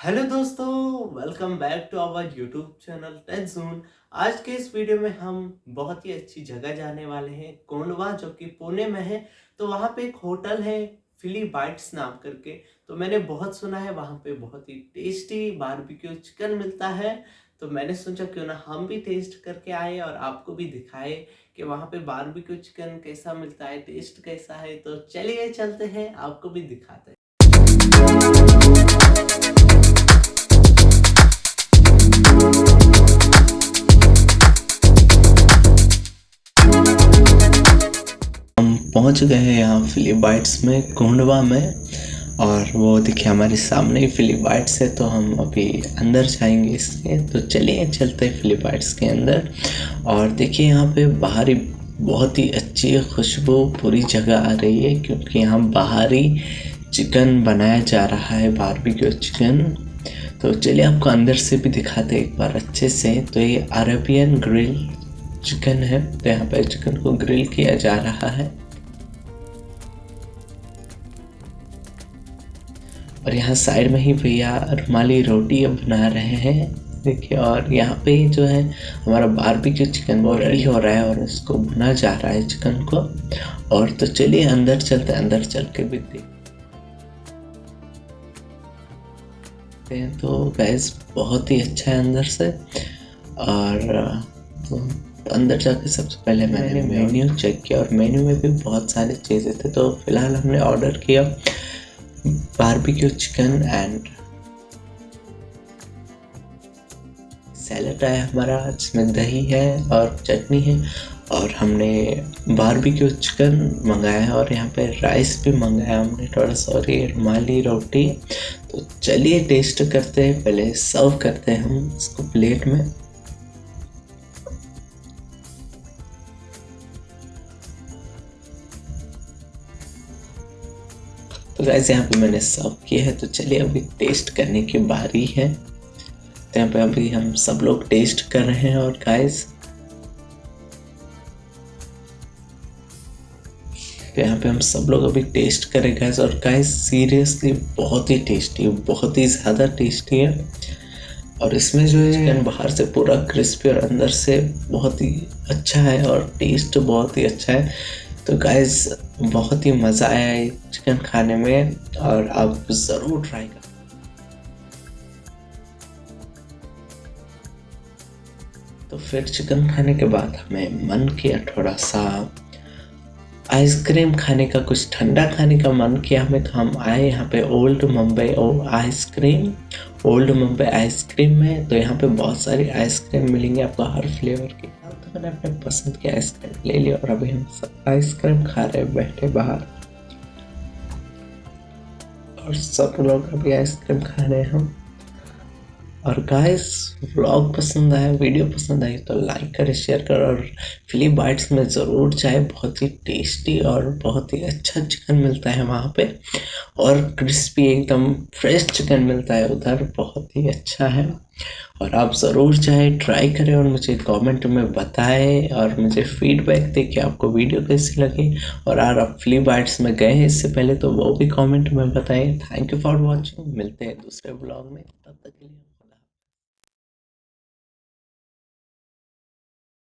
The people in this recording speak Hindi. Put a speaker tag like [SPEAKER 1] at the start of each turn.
[SPEAKER 1] हेलो दोस्तों welcome back to our YouTube channel Tech Zone आज के इस वीडियो में हम बहुत ही अच्छी जगह जाने वाले हैं, कोंडवा, जो कि पुणे में है। तो वहाँ पे एक होटल है फिली बाइट्स नाम करके। तो मैंने बहुत सुना है, वहाँ पे बहुत ही टेस्टी बारबेक्यू चिकन मिलता है। तो मैंने सोचा, क्यों ना हम भी टेस्ट करके आए और आपको भी दिखाए कि वहाँ पे बारबेक्यू चिकन कैसा मिलता है टेस्ट कैसा है। तो चलिए, चलते हैं, आपको भी दिखाते हैं। पहुँच गए हैं यहाँ फिलीबाइट्स में कोंडवा में। और वो देखिए हमारे सामने ही फिलीबाइट्स है तो हम अभी अंदर जाएँगे इसके। तो चलिए, चलते हैं फिलीबाइट्स के अंदर। और देखिए यहाँ पे बाहरी बहुत ही अच्छी खुशबू पूरी जगह आ रही है, क्योंकि यहाँ बाहरी चिकन बनाया जा रहा है बारबेक्यू चिकन तो चलिए आपको अंदर से भी दिखाते एक बार अच्छे से। तो ये अरेबियन ग्रिल चिकन है तो यहाँ पर चिकन को ग्रिल किया जा रहा है। और यहाँ साइड में ही भैया रुमाली रोटी बना रहे हैं। देखिए और यहाँ पे जो है हमारा बारबेक्यू चिकन वो रेडी हो रहा है और इसको भुना जा रहा है चिकन को। और तो चलिए अंदर चलते अंदर चल के भी देखते हैं। तो गैस बहुत ही अच्छा है अंदर से। और तो अंदर जाके सबसे पहले मैंने मेन्यू चेक किया और मेन्यू में भी बहुत सारी चीज़ें थे। तो फ़िलहाल हमने ऑर्डर किया। Barbecue chicken and सैलड है हमारा, जिसमें दही है और चटनी है। और हमने बारबेक्यू चिकन मंगाया है और यहाँ पे राइस भी मंगाया हमने। थोड़ा सा और ये रुमाली रोटी। तो चलिए टेस्ट करते हैं, पहले सर्व करते हैं हम इसको प्लेट में। तो गैस यहाँ पे मैंने सर्व किया है तो चलिए अभी टेस्ट करने की बारी है। तो यहाँ पे अभी हम सब लोग टेस्ट कर रहे हैं और गाइस तो यहाँ पे हम सब लोग अभी टेस्ट करें गैस और गाइस सीरियसली बहुत ही टेस्टी है बहुत ही ज़्यादा टेस्टी है। और इसमें जो है चिकन बाहर से पूरा क्रिस्पी और अंदर से बहुत ही अच्छा है और टेस्ट बहुत ही अच्छा है। तो गाइज़ बहुत ही मज़ा आया है चिकन खाने में और आप ज़रूर ट्राई कर। तो फिर चिकन खाने के बाद हमें मन किया थोड़ा सा आइसक्रीम खाने का, कुछ ठंडा खाने का मन किया हमें तो हम आए यहाँ पे old Mumbai ice cream old Mumbai ice cream में। तो यहाँ पे बहुत सारी आइसक्रीम मिलेंगे आपको हर फ्लेवर की। मैंने अपने पसंद की आइसक्रीम ले लिया और अभी हम सब आइसक्रीम खा रहे बैठे बाहर। और सब लोग अभी आइसक्रीम खा रहे हैं। हम और गाइस व्लॉग पसंद आया वीडियो पसंद आई तो लाइक करें शेयर करें और फिली बाइट्स में ज़रूर जाए। बहुत ही टेस्टी और बहुत ही अच्छा चिकन मिलता है वहाँ पे। और क्रिस्पी एकदम फ्रेश चिकन मिलता है उधर। बहुत ही अच्छा है। और आप ज़रूर चाहे ट्राई करें और मुझे कमेंट में बताएँ और मुझे फीडबैक दे कि आपको वीडियो कैसी लगी। और अगर आप फ्ली बाइट्स में गए हैं इससे पहले तो वो भी कमेंट में बताएँ। थैंक यू फॉर वॉचिंग मिलते हैं दूसरे ब्लॉग में। तब तक के लिए